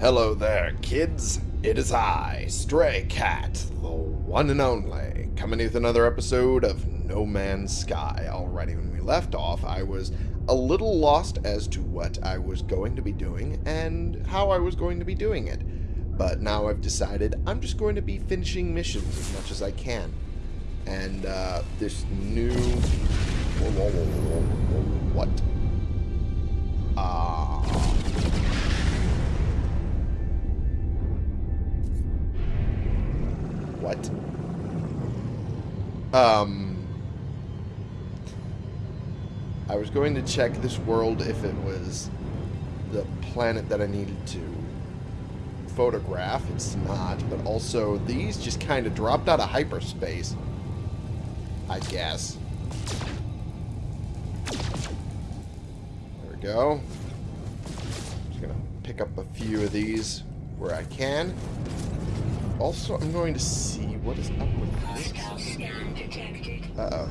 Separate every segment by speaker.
Speaker 1: Hello there, kids. It is I, Stray Cat, the one and only, coming with another episode of No Man's Sky. Alrighty, when we left off, I was a little lost as to what I was going to be doing and how I was going to be doing it. But now I've decided I'm just going to be finishing missions as much as I can. And uh, this new... What? Ah... What? Um... I was going to check this world if it was the planet that I needed to photograph. It's not. But also, these just kind of dropped out of hyperspace. I guess. There we go. Just to pick up a few of these where I can. Also, I'm going to see what is up with this. Uh-oh.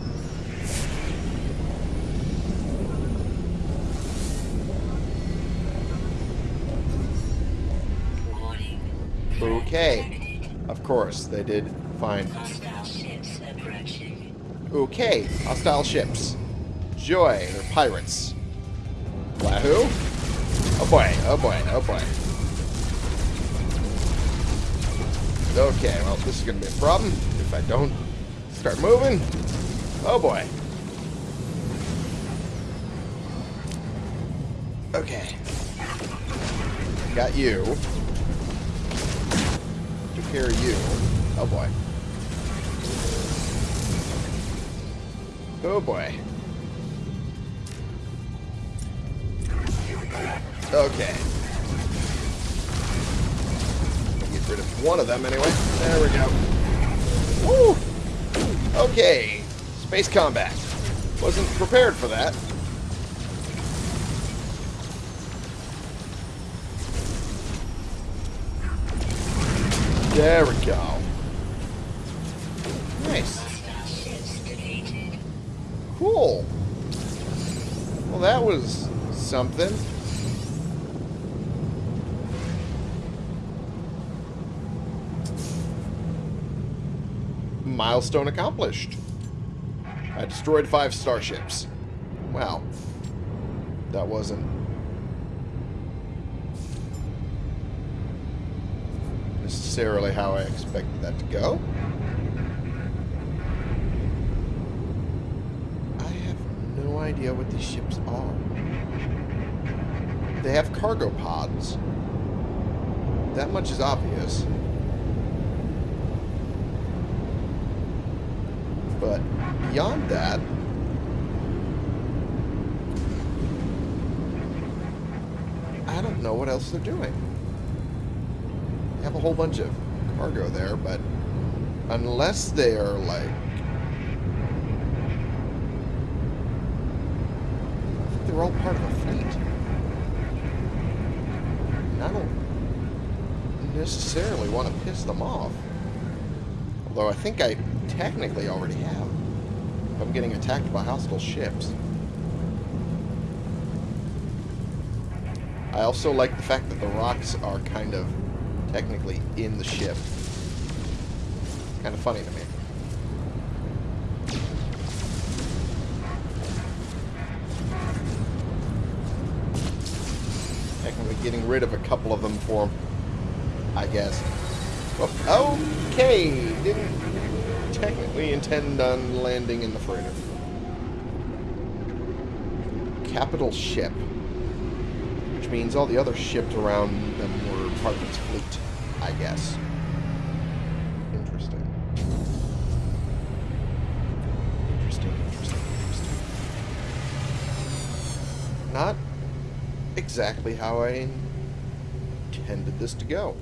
Speaker 1: Okay. Of course, they did find... Okay, hostile ships. Joy, they're pirates. Wahoo! Oh boy, oh boy, oh boy. Okay, well, this is going to be a problem if I don't start moving. Oh boy. Okay. Got you. Took care of you. Oh boy. Oh boy. Okay. One of them anyway. There we go. Woo! Okay. Space combat. Wasn't prepared for that. There we go. Nice. Cool. Well, that was something. Milestone accomplished. I destroyed five starships. Wow. That wasn't... necessarily how I expected that to go. I have no idea what these ships are. They have cargo pods. That much is obvious. But beyond that, I don't know what else they're doing. They have a whole bunch of cargo there, but unless they are like... I think they're all part of a fleet. And I don't necessarily want to piss them off. Although I think I technically already have. I'm getting attacked by hostile ships. I also like the fact that the rocks are kind of technically in the ship. Kind of funny to me. Technically getting rid of a couple of them for I guess. Well, okay, didn't technically intend on landing in the freighter. Capital ship. Which means all the other ships around them were part of its fleet, I guess. Interesting. Interesting, interesting, interesting. Not exactly how I intended this to go.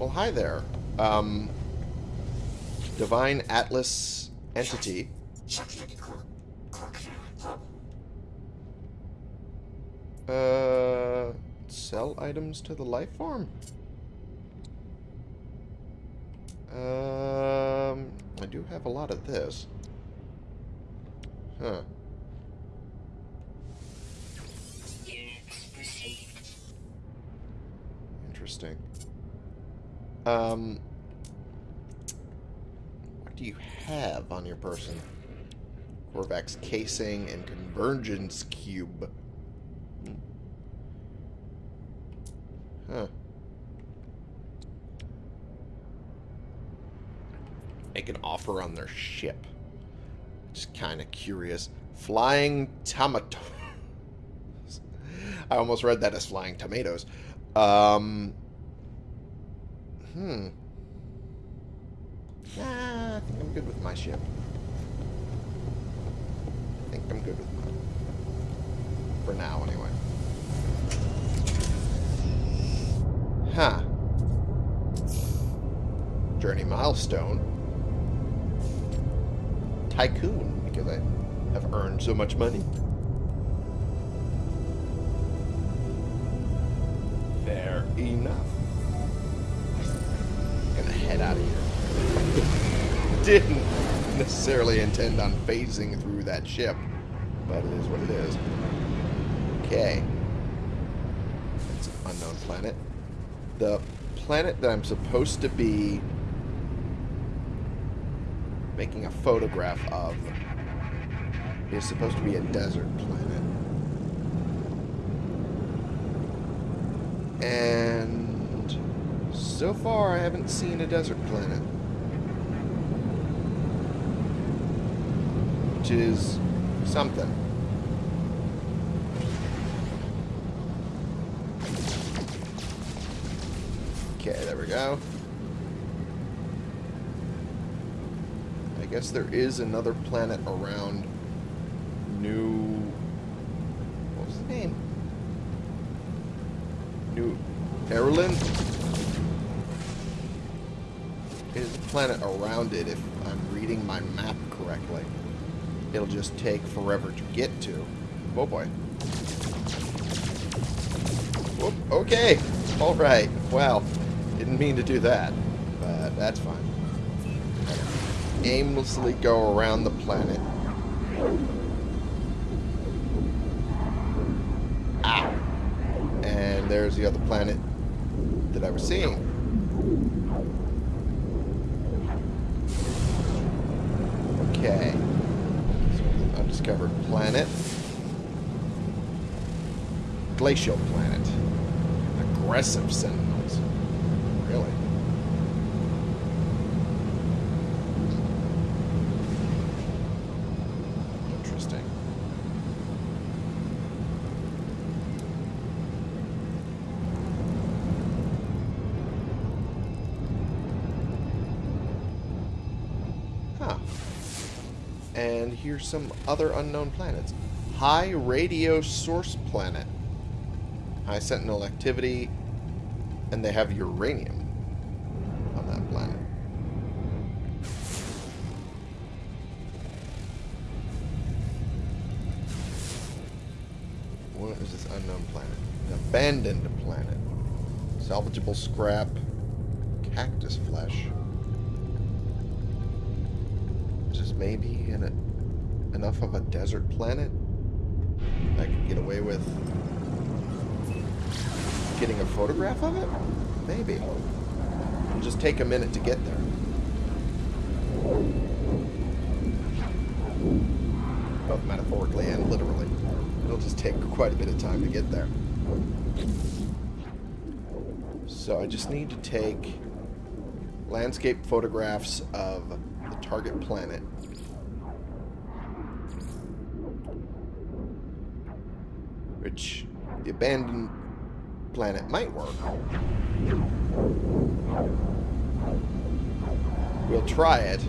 Speaker 1: Well, hi there. Um, Divine Atlas Entity. Uh, sell items to the life form? Um, I do have a lot of this. Huh. Interesting. Um, what do you have on your person? Korvax casing and convergence cube. Hmm. Huh. Make an offer on their ship. Just kind of curious. Flying tomato. I almost read that as flying tomatoes. Um. Hmm. Nah, I think I'm good with my ship. I think I'm good with mine. For now, anyway. Huh. Journey milestone. Tycoon, because I have earned so much money. Fair enough. Head out of here. Didn't necessarily intend on phasing through that ship, but it is what it is. Okay. It's an unknown planet. The planet that I'm supposed to be making a photograph of is supposed to be a desert planet. And so far I haven't seen a desert planet. Which is something. Okay, there we go. I guess there is another planet around New... it if I'm reading my map correctly. It'll just take forever to get to. Oh boy. Whoop, okay. Alright. Wow. Didn't mean to do that. But that's fine. Aimlessly go around the planet. Ow. And there's the other planet that I was seeing. Okay. Undiscovered planet. Glacial planet. Aggressive sentinels. Really? Interesting. Huh. And here's some other unknown planets. High radio source planet. High sentinel activity. And they have uranium desert planet? I could get away with getting a photograph of it? Maybe. It'll just take a minute to get there. Both metaphorically and literally. It'll just take quite a bit of time to get there. So I just need to take landscape photographs of the target planet. Which the abandoned planet might work. We'll try it.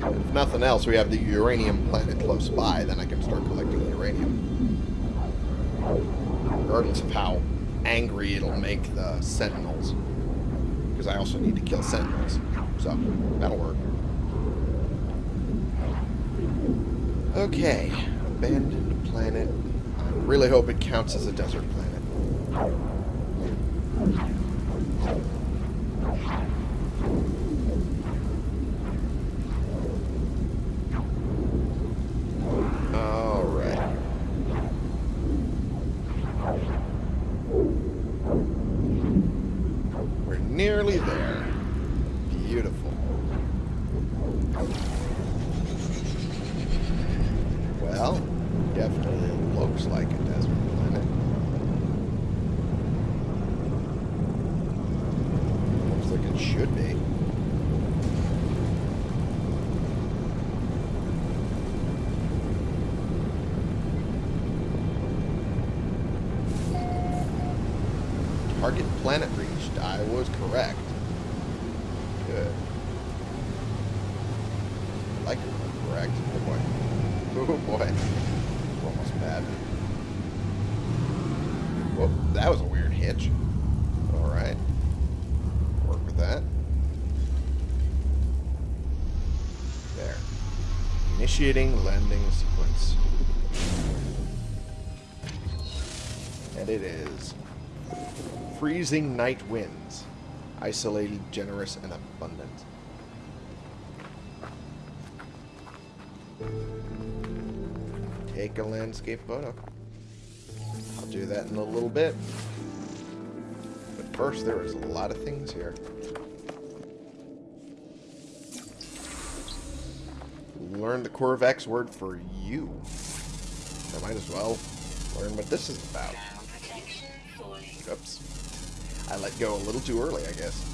Speaker 1: If nothing else, we have the uranium planet close by, then I can start collecting uranium. Regardless of how angry it'll make the sentinels. Because I also need to kill sentinels. So, that'll work. Okay. Abandoned planet. Really hope it counts as a desert planet. Alright. Target planet reached. I was correct. Good. I like it when I'm correct. Oh boy. Oh boy. We're almost bad. That was a weird hitch. Alright. Work with that. There. Initiating landing sequence. And it is freezing night winds. Isolated, generous, and abundant. Take a landscape photo. I'll do that in a little bit. But first, there is a lot of things here. Learn the Korvax word for you. I might as well learn what this is about. Oops. I let go a little too early, I guess.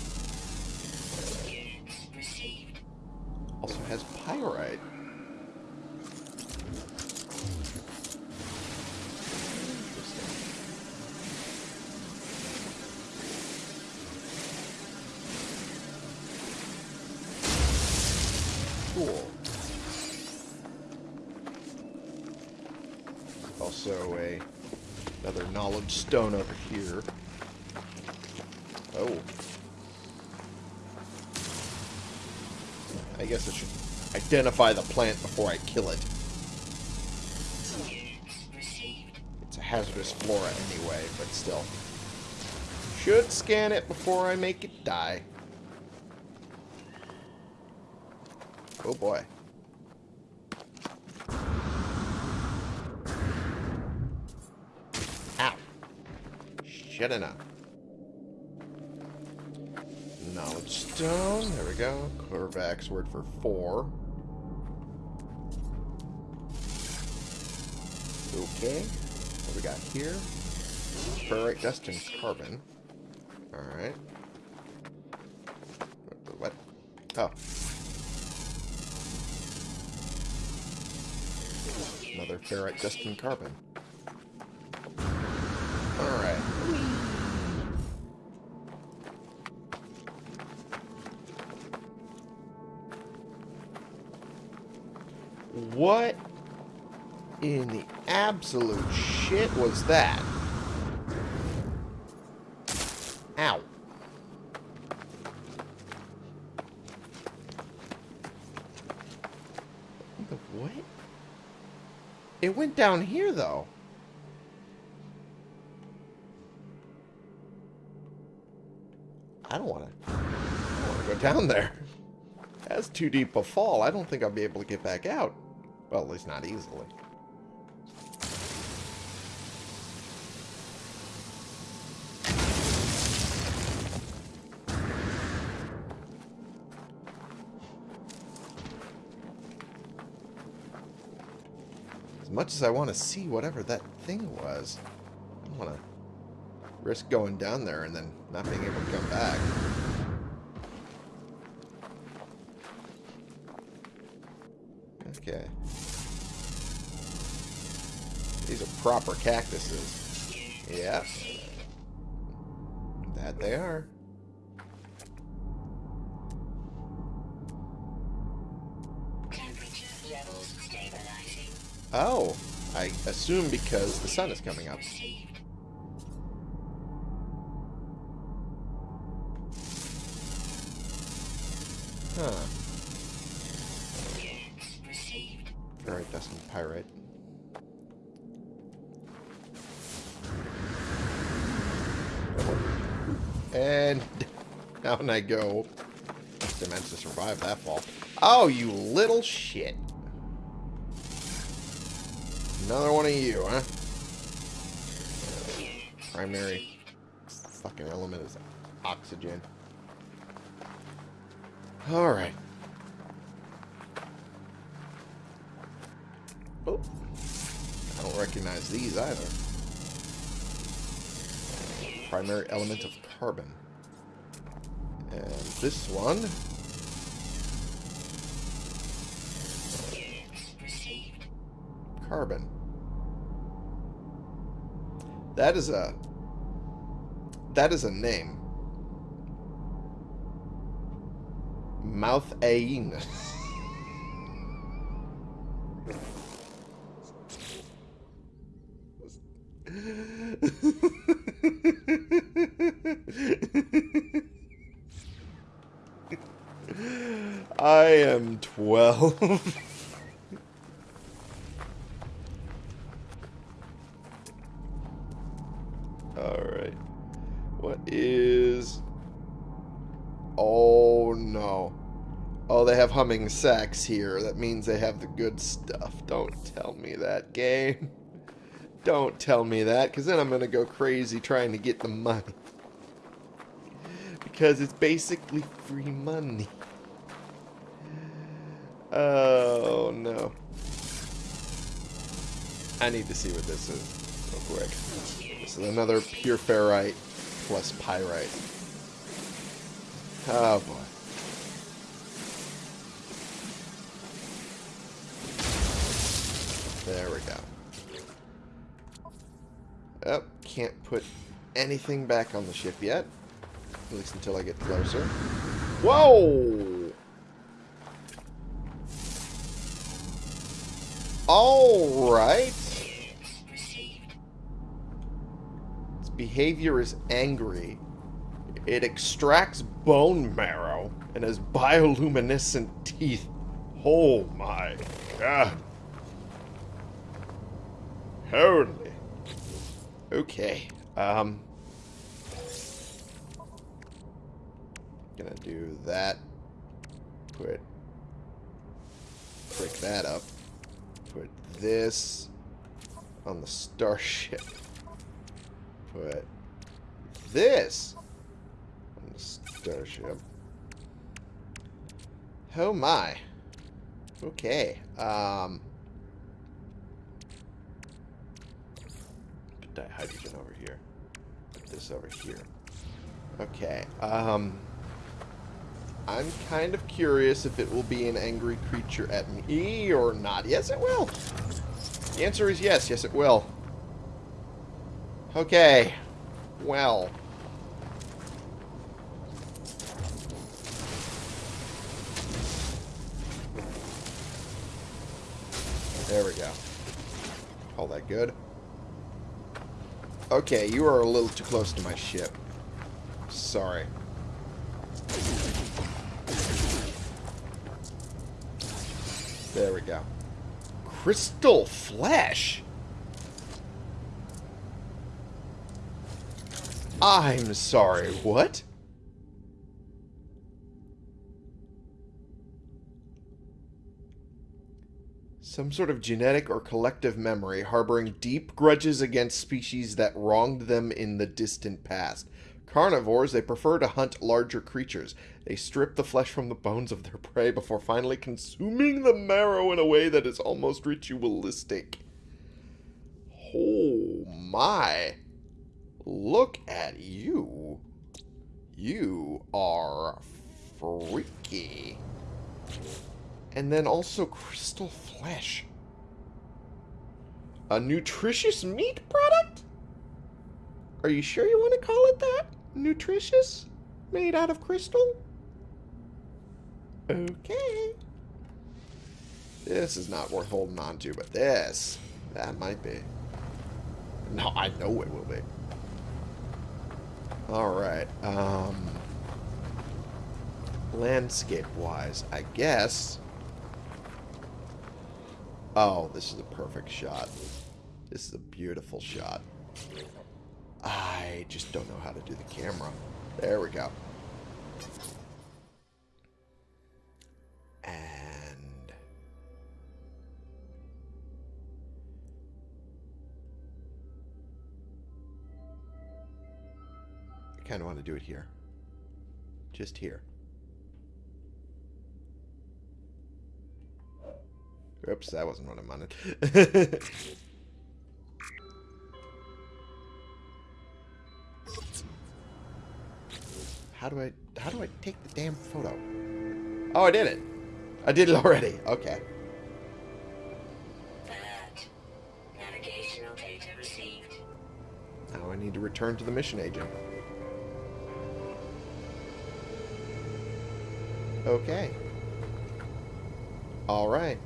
Speaker 1: Stone over here. Oh. I guess I should identify the plant before I kill it. It's a hazardous flora anyway, but still. Should scan it before I make it die. Oh boy. Ow. Shut enough. Knowledge stone. There we go. Korvax word for four. Okay. What we got here? Ferrite dust and carbon. Alright. What? Oh. Another ferrite dust and carbon. What in the absolute shit was that? Ow. The what? It went down here, though. I don't want to. Go down there. That's too deep a fall. I don't think I'll be able to get back out. Well, at least not easily. As much as I want to see whatever that thing was, I don't want to risk going down there and then not being able to come back. Okay. These are proper cactuses. Yes. That they are. Oh, I assume because the sun is coming up. I go. Just to survive that fall. Oh, you little shit. Another one of you, huh? Primary fucking element is oxygen. Alright. Oh. I don't recognize these either. Primary element of carbon. And this one... Carbon. That is a... that is a name. Mouth Ain. Am 12. Alright. What is... Oh, no. Oh, they have humming sacks here. That means they have the good stuff. Don't tell me that, game. Don't tell me that, because then I'm going to go crazy trying to get the money. Because it's basically free money. Oh, no. I need to see what this is real quick. This is another pure ferrite plus pyrite. Oh, boy. There we go. Oh, can't put anything back on the ship yet. At least until I get closer. Whoa! Alright. Its behavior is angry. It extracts bone marrow and has bioluminescent teeth. Oh my god. Holy. Okay. Um. Gonna do that. Put. Break that up. Put this on the starship. Put this on the starship. Oh my. Okay. Um. Put dihydrogen over here. Put this over here. Okay. Um. I'm kind of curious if it will be an angry creature at me or not. Yes, it will. The answer is yes. Yes, it will. Okay. Well. There we go. All that good. Okay, you are a little too close to my ship. Sorry. There we go. Crystal flesh? I'm sorry, what? Some sort of genetic or collective memory harboring deep grudges against species that wronged them in the distant past. Carnivores, they prefer to hunt larger creatures. They strip the flesh from the bones of their prey before finally consuming the marrow in a way that is almost ritualistic. Oh my. Look at you. You are freaky. And then also crystal flesh. A nutritious meat product? Are you sure you want to call it that? Nutritious? Made out of crystal? Okay. This is not worth holding on to, but this, that might be. No, I know it will be. Alright, um... Landscape-wise, I guess... Oh, this is a perfect shot. This is a beautiful shot. I just don't know how to do the camera. There we go. And... I kind of want to do it here. Just here. Oops, that wasn't what I wanted. How do I how do I take the damn photo? Oh, I did it. I did it already. Okay.
Speaker 2: Navigational data received.
Speaker 1: Now I need to return to the mission agent. Okay. All right.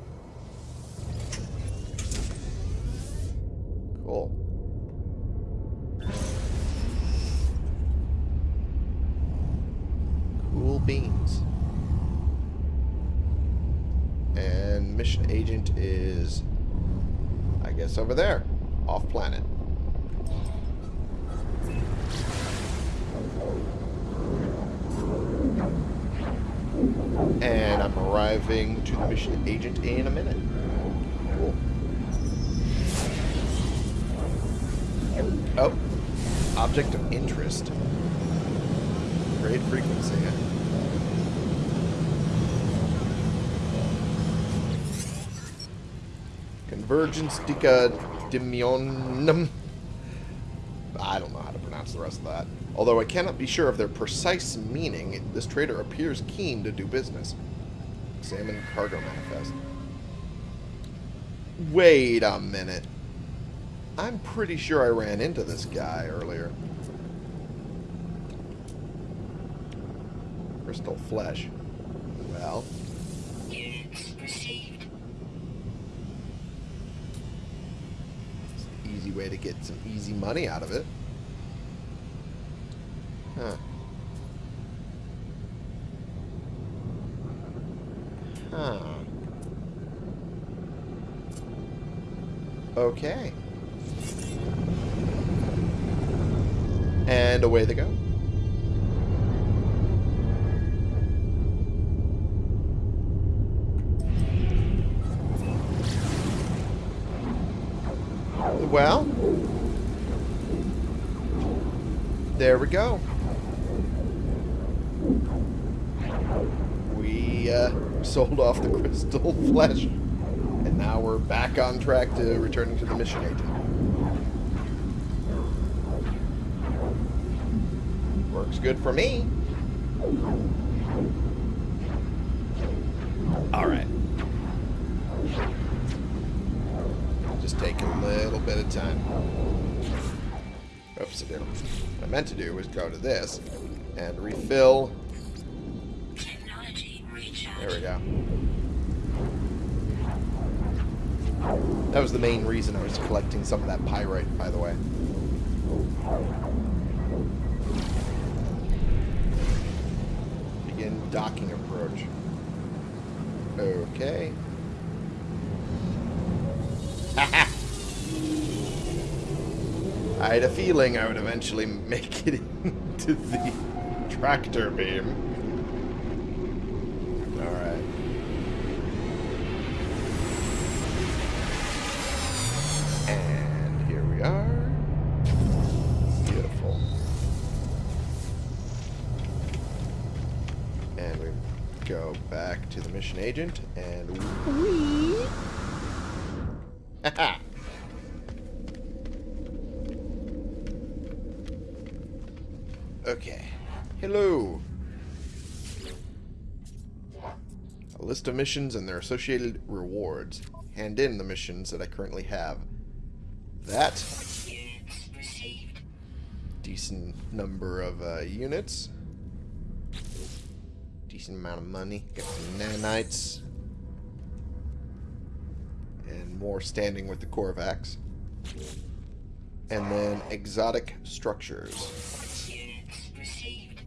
Speaker 1: Agent in a minute. Cool. Oh. Object of interest. Great frequency. Convergence decadimionum. I don't know how to pronounce the rest of that. Although I cannot be sure of their precise meaning, this trader appears keen to do business. Examine cargo manifest. Wait a minute. I'm pretty sure I ran into this guy earlier. Crystal flesh. Well. Easy way to get some easy money out of it. Huh. Go. We uh, sold off the crystal flesh, and now we're back on track to returning to the mission agent. Works good for me. Alright. Just taking a little bit of time. Oops, I did. What I meant to do was go to this and refill. There we go. That was the main reason I was collecting some of that pyrite, by the way. Begin docking approach. Okay. I had a feeling I would eventually make it into the tractor beam. Alright. And here we are. Beautiful. And we go back to the mission agent missions and their associated rewards. Hand in the missions that I currently have. That. Decent number of uh, units. Decent amount of money. Got some nanites. And more standing with the Korvax. And then exotic structures.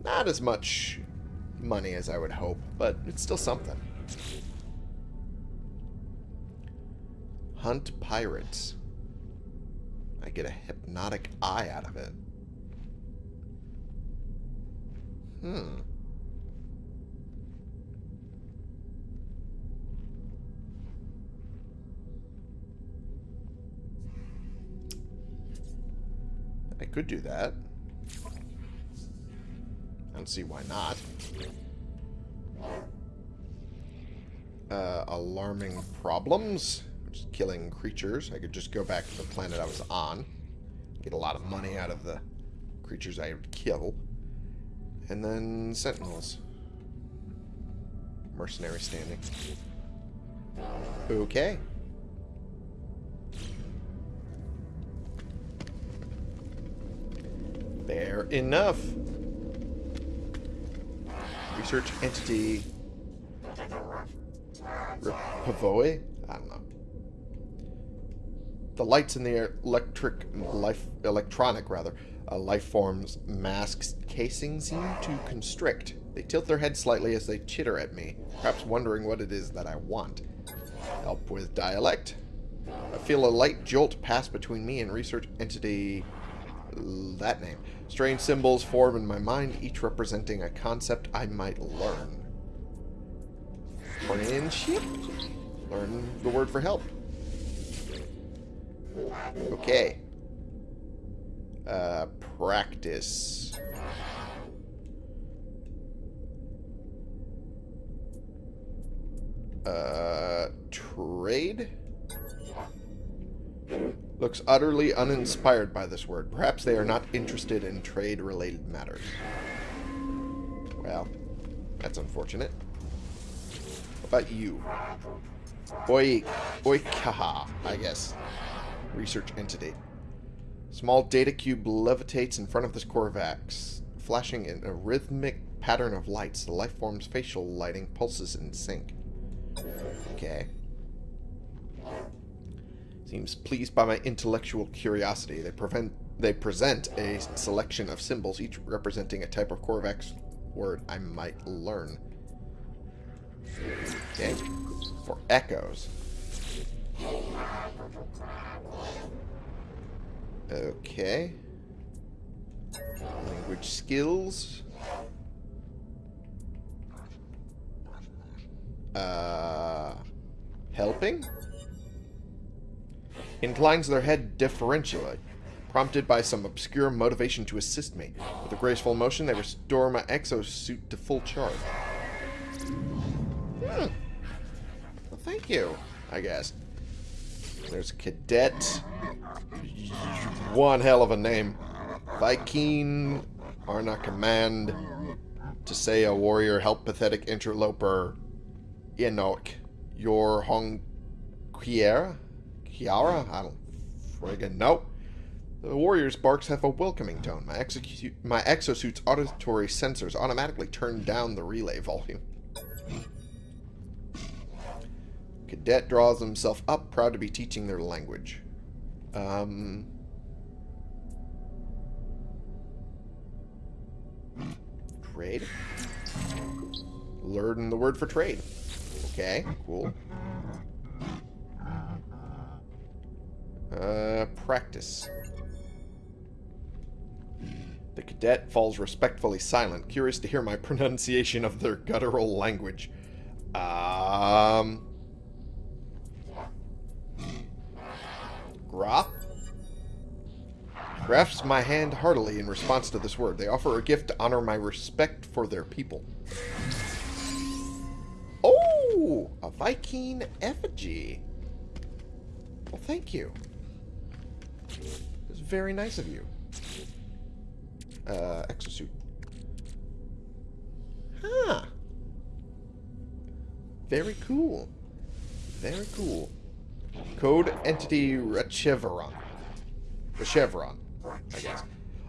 Speaker 1: Not as much money as I would hope, but it's still something. Hunt pirates. I get a hypnotic eye out of it. Hmm. I could do that. I don't see why not. Uh, alarming problems. Is killing creatures. I could just go back to the planet I was on. Get a lot of money out of the creatures I would kill. And then sentinels. Mercenary standing. Okay. Fair enough. Research entity Pavoe? I don't know. The lights in the electric life electronic rather uh, life forms masks casing seem to constrict. They tilt their heads slightly as they chitter at me, perhaps wondering what it is that I want. Help with dialect? I feel a light jolt pass between me and research entity that name. Strange symbols form in my mind, each representing a concept I might learn. Friendship? Learn the word for help. Okay. Uh, practice. Uh, trade? Looks utterly uninspired by this word. Perhaps they are not interested in trade-related matters. Well, that's unfortunate. What about you? Oi, Oikaha, I guess. Research entity. Small data cube levitates in front of this Korvax, flashing in a rhythmic pattern of lights. The life form's facial lighting pulses in sync. Okay. Seems pleased by my intellectual curiosity. They prevent they present a selection of symbols, each representing a type of Korvax word I might learn. Okay. For echoes. Okay. Language skills. Uh, helping? Inclines their head deferentially, prompted by some obscure motivation to assist me. With a graceful motion, they restore my exosuit to full charge. Hmm. Well, thank you, I guess. There's Cadet. One hell of a name. Vy'keen, Arna Command, to say a warrior, help pathetic interloper, Enoch, your Hong Kiera? Kiara? I don't friggin' know. The warrior's barks have a welcoming tone. My, my exosuit's auditory sensors automatically turn down the relay volume. Cadet draws himself up, proud to be teaching their language. Um, trade. Learn the word for trade. Okay, cool. Uh, practice. The cadet falls respectfully silent, curious to hear my pronunciation of their guttural language. Um... Gra? Grasps my hand heartily in response to this word. They offer a gift to honor my respect for their people. Oh! A Vy'keen effigy. Well, thank you. It's very nice of you. Uh, exosuit. Huh. Very cool. Very cool. Code Entity Rechevron. Rechevron, I guess.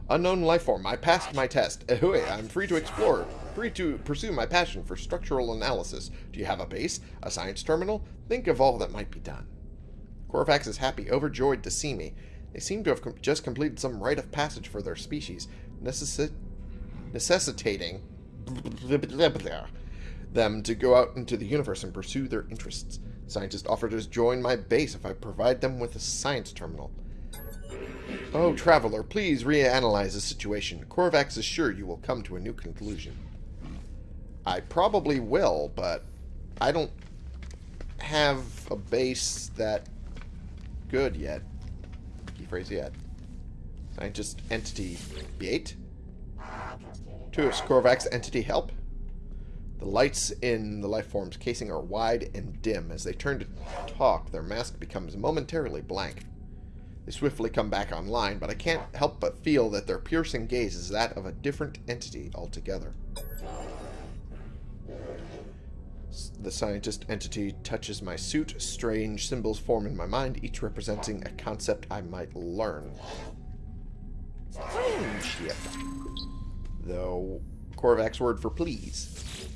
Speaker 1: Unknown life form. I passed my test. Ahoy, I'm free to explore. Free to pursue my passion for structural analysis. Do you have a base? A science terminal? Think of all that might be done. Korvax is happy, overjoyed to see me. They seem to have com just completed some rite of passage for their species, necessi necessitating them to go out into the universe and pursue their interests. Scientists offer to join my base if I provide them with a science terminal. Oh, Traveler, please reanalyze the situation. Korvax is sure you will come to a new conclusion. I probably will, but I don't have a base that good yet. Key phrase yet. Scientist entity bait. To Korvax entity help. The lights in the lifeform's casing are wide and dim. As they turn to talk, their mask becomes momentarily blank. They swiftly come back online, but I can't help but feel that their piercing gaze is that of a different entity altogether. The scientist entity touches my suit. Strange symbols form in my mind, each representing a concept I might learn. Strange, Friendship. Though Korvax word for please.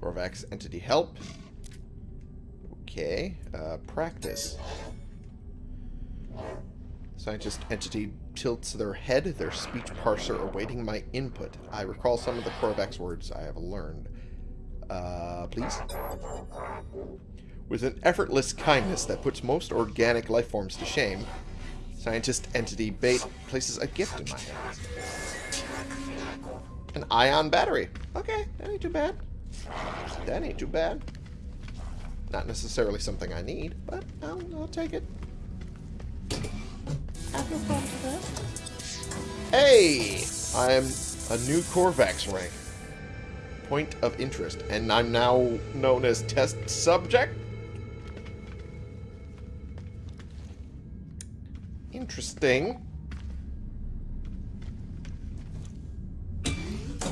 Speaker 1: Korvax entity help. Okay. Uh, practice. Scientist entity tilts their head, their speech parser awaiting my input. I recall some of the Korvax words I have learned. Uh, please? With an effortless kindness that puts most organic life forms to shame, scientist entity Bait places a gift in my hands. An ion battery. Okay, that ain't too bad. That ain't too bad. Not necessarily something I need, but I'll, I'll take it. Have no problems with that. Hey! I'm a new Korvax rank. Point of interest. And I'm now known as test subject? Interesting.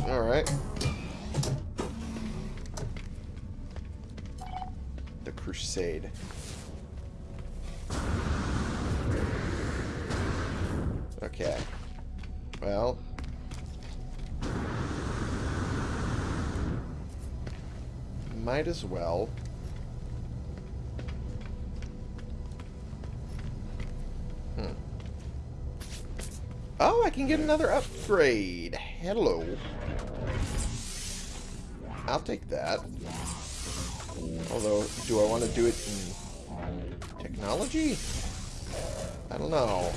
Speaker 1: Alright. The Crusade. Okay. Well. Might as well. Hmm. Oh, I can get another upgrade. Hello. I'll take that. Although, do I want to do it in technology? I don't know.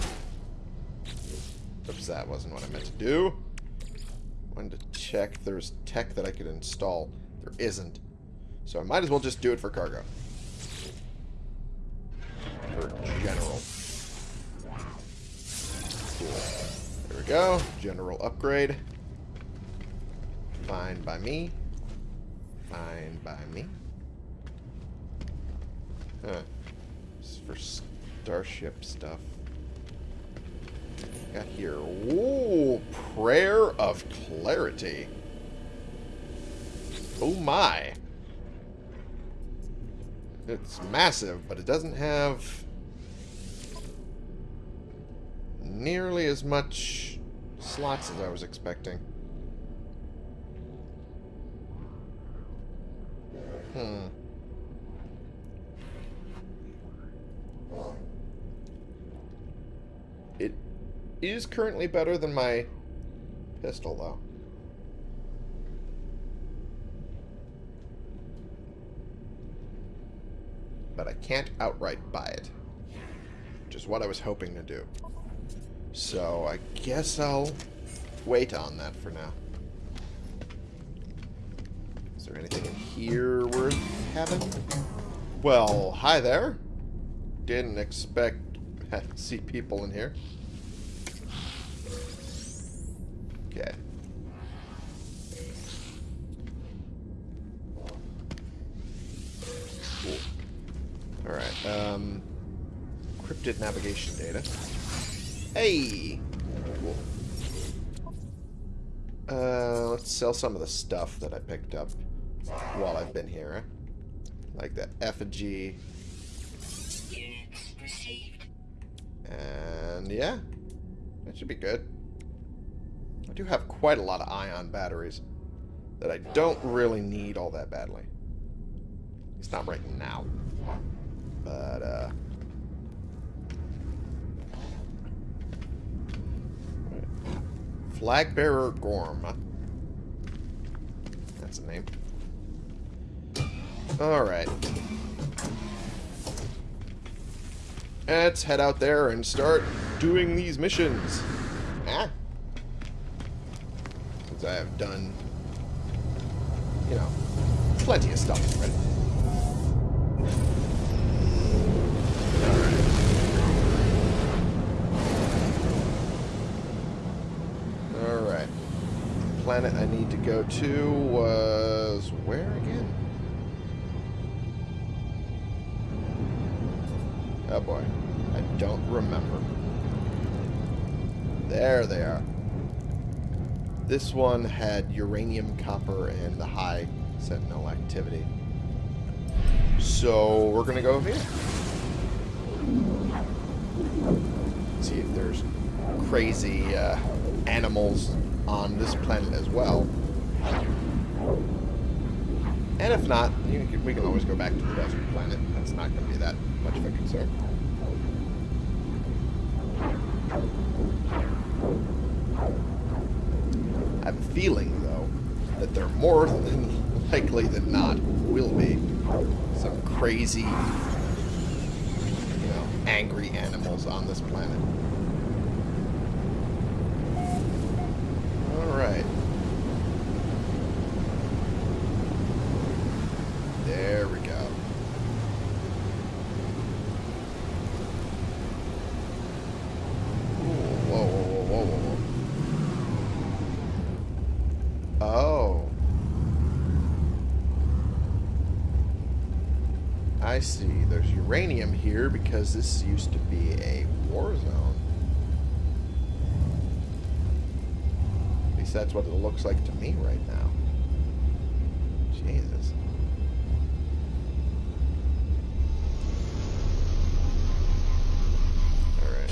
Speaker 1: Oops, that wasn't what I meant to do. I Wanted to check there's tech that I could install. There isn't. So I might as well just do it for cargo. For general. Cool. There we go. General upgrade. Fine by me. Fine by me. Huh. For starship stuff. Got here. Ooh, prayer of clarity. Oh my. It's massive, but it doesn't have nearly as much slots as I was expecting. Hmm. It is currently better than my pistol, though. But I can't outright buy it. Which is what I was hoping to do. So I guess I'll wait on that for now. There anything in here worth having? Well, hi there. Didn't expect to see people in here. Okay. Cool. Alright, um... Cryptid navigation data. Hey! Cool. Uh, let's sell some of the stuff that I picked up while I've been here. Like that effigy. And yeah, that should be good. I do have quite a lot of ion batteries that I don't really need all that badly. It's not right now. But, uh... Flag Bearer Gorm. That's a name. Alright. Let's head out there and start doing these missions. Ah. Since I have done, you know, plenty of stuff already. Alright. Planet I need to go to was... where again? Oh boy. I don't remember. There they are. This one had uranium, copper, and the high sentinel activity. So we're gonna go over here. See if there's crazy uh, animals on this planet as well. And if not, we can always go back to the desert planet. That's not going to be that much of a concern. Feeling, though, that they're more than likely than not will be some crazy, you know, angry animals on this planet. Alright. There we go. Ooh, whoa, whoa, whoa, whoa, whoa. Oh. I see. There's uranium here because this used to be a war zone. At least that's what it looks like to me right now. Jesus. Alright.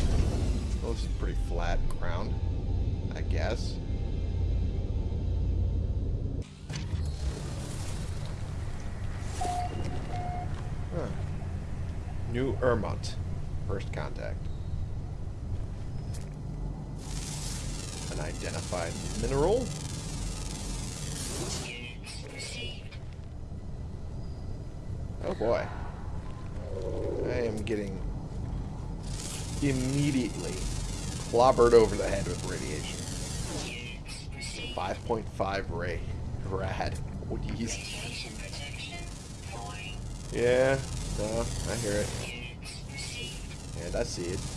Speaker 1: Well, this is pretty flat ground, I guess. Ermont. First contact. Unidentified mineral. Oh boy. I am getting immediately clobbered over the head with radiation. 5.5 ray. Rad. Oh. Yeah, no, I hear it. And I see it.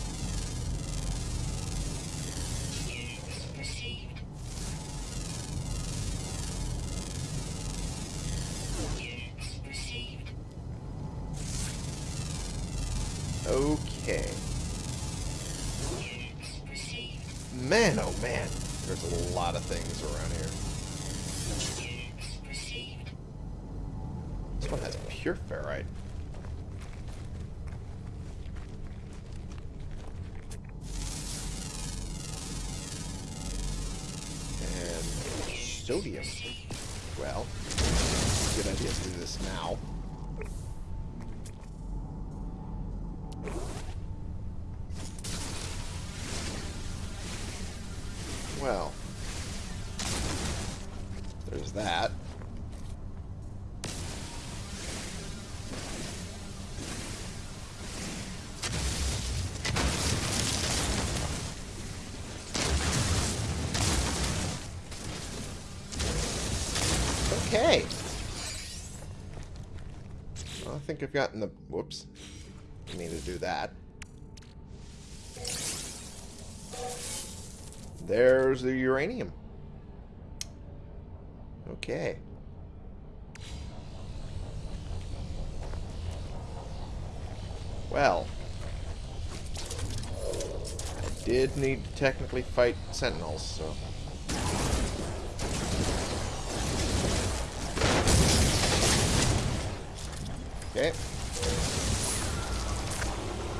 Speaker 1: Well, there's that. Okay. Well, I think I've gotten the... Whoops. I need to do that. There's the uranium. Okay. Well. I did need to technically fight sentinels, so... Okay.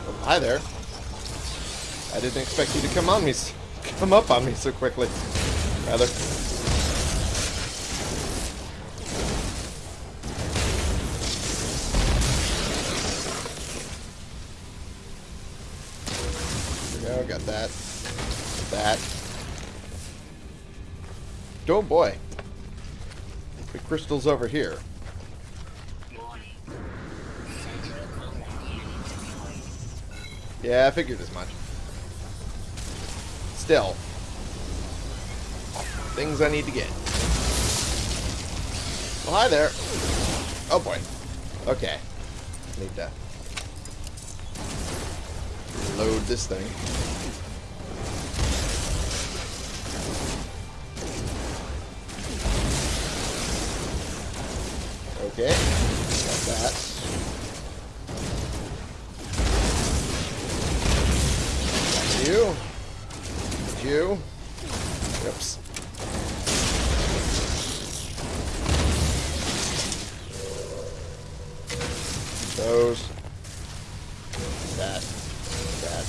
Speaker 1: Oh, hi there. I didn't expect you to come on me, come up on me so quickly. Rather. There we go, got that. That. Oh boy. The crystal's over here. Yeah, I figured as much. Still. Things I need to get. Well, hi there. Oh, boy. Okay. Need to load this thing. Okay. Got that. you. You. Oops. Those. That. That.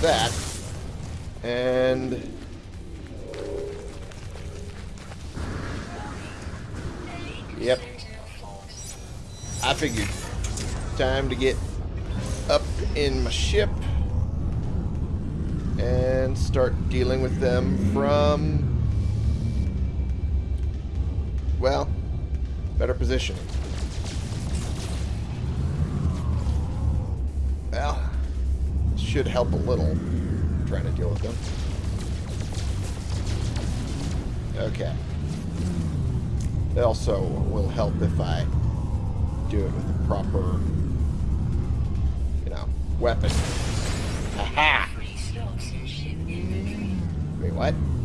Speaker 1: That. And... Yep. I figured. Time to get up in my ship and start dealing with them from, well, better positioning. Well, should help a little trying to deal with them. Okay. It also will help if I do it with the proper, you know, weapon. Wait, what?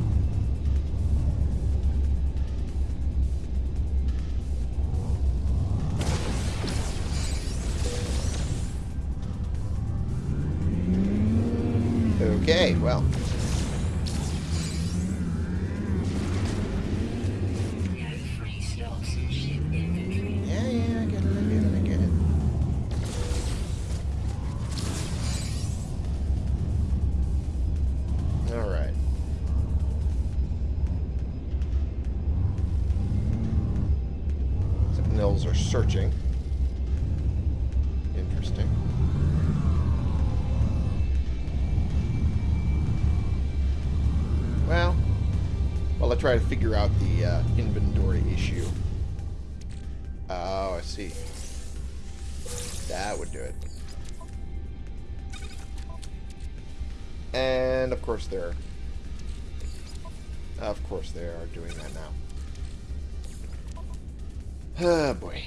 Speaker 1: Oh boy.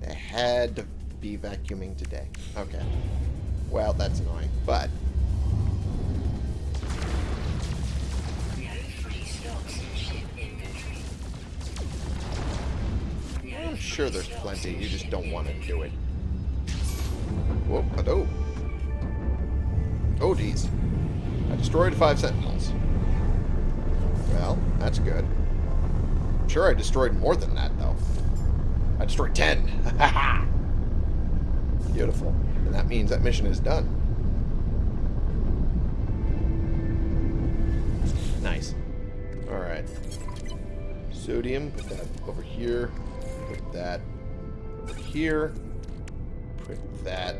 Speaker 1: They had to be vacuuming today. Okay. Well, that's annoying, but I'm sure there's plenty. You just don't want to do it. Whoop, oh. Oh, geez. I destroyed five sentinels. Well, that's good. Sure I destroyed more than that, though. I destroyed ten. Ha Beautiful. And that means that mission is done. Nice. Alright. Sodium, put that over here. Put that over here. Put that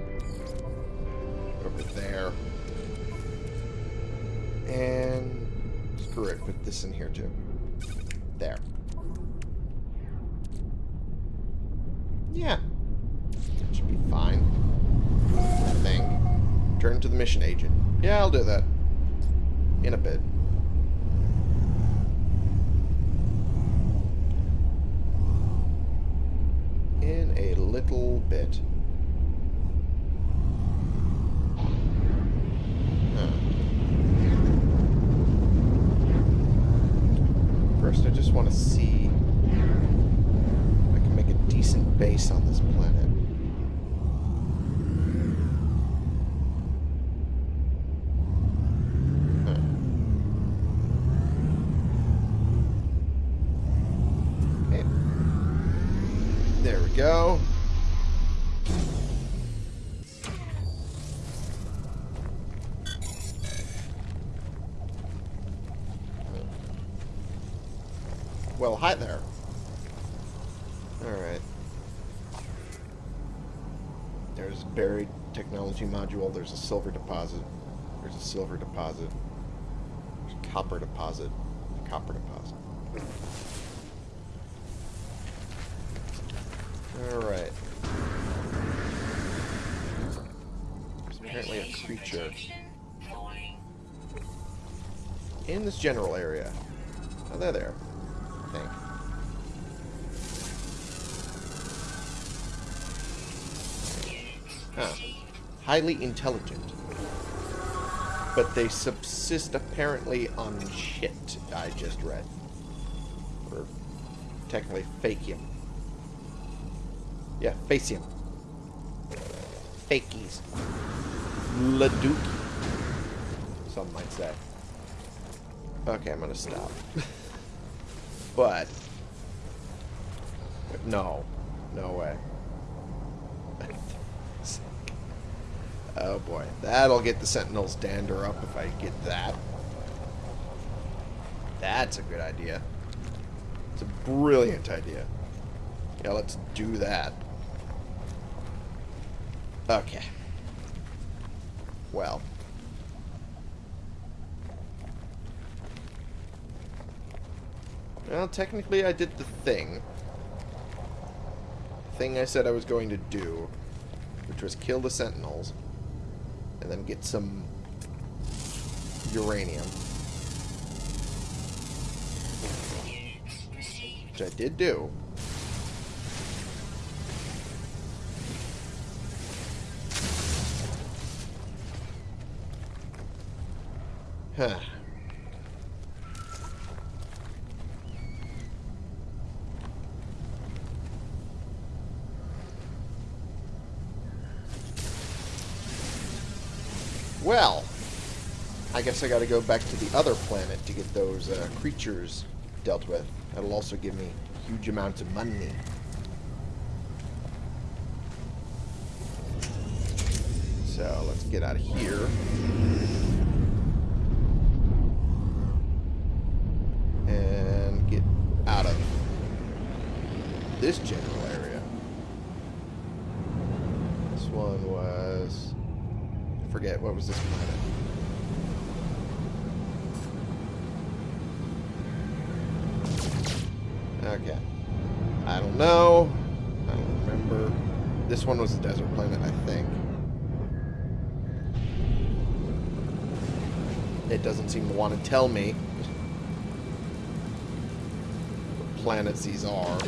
Speaker 1: over there. And screw it, put this in here too. There. Yeah. That should be fine. I think. Turn to the mission agent. Yeah, I'll do that. In a bit. In a little bit. Huh. First, I just want to see if I can make a decent base on this planet. Huh. Okay. There we go. Well, hi there. Alright. There's a buried technology module. There's a silver deposit. There's a silver deposit. There's a copper deposit. A copper deposit. Alright. There's apparently a creature in this general area. Oh, they're there. Highly intelligent. But they subsist apparently on shit, I just read. Or technically fakium. Yeah, faecium. Fakies. Laduki. Some might say. Okay, I'm gonna stop. but... No. No way. Oh boy. That'll get the Sentinels dander up if I get that. That's a good idea. It's a brilliant idea. Yeah, let's do that. Okay. Well. Well, technically I did the thing. Thing I said I was going to do. Which was kill the sentinels. And then get some uranium. Which I did do. Huh. Well, I guess I gotta go back to the other planet to get those uh, creatures dealt with. That'll also give me huge amounts of money. So, let's get out of here. And get out of this general area. This one was... I forget, what was this planet? Okay. I don't know. I don't remember. This one was a desert planet, I think. It doesn't seem to want to tell me what planets these are.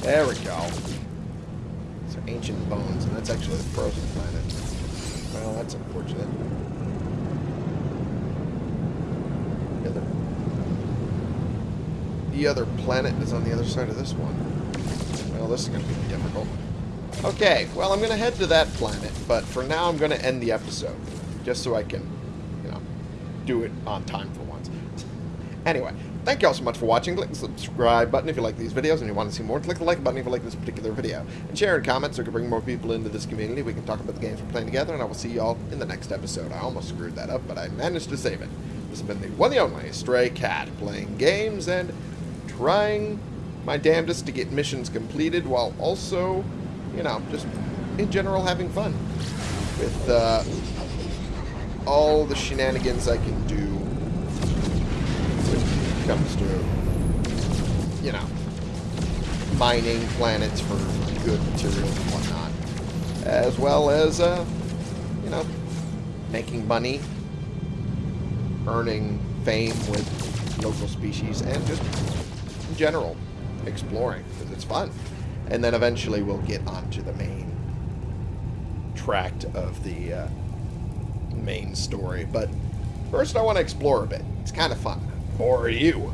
Speaker 1: There we go. These are ancient bones, and that's actually a frozen planet. Well, that's unfortunate. The other, the other planet is on the other side of this one. Well, this is going to be difficult. Okay, well, I'm going to head to that planet, but for now I'm going to end the episode, just so I can, you know, do it on time for once. anyway, thank you all so much for watching. Click the subscribe button if you like these videos and you want to see more. Click the like button if you like this particular video. And share and comment so we can bring more people into this community. We can talk about the games we're playing together, and I will see you all in the next episode. I almost screwed that up, but I managed to save it. This has been the one and only Stray Cat, playing games and trying my damnedest to get missions completed while also you know, just in general having fun with uh, all the shenanigans I can do when it comes to, you know, mining planets for good materials and whatnot. As well as, uh, you know, making money, earning fame with local species, and just in general exploring, because it's fun and then eventually we'll get onto the main tract of the uh, main story. But first I want to explore a bit. It's kind of fun. For you.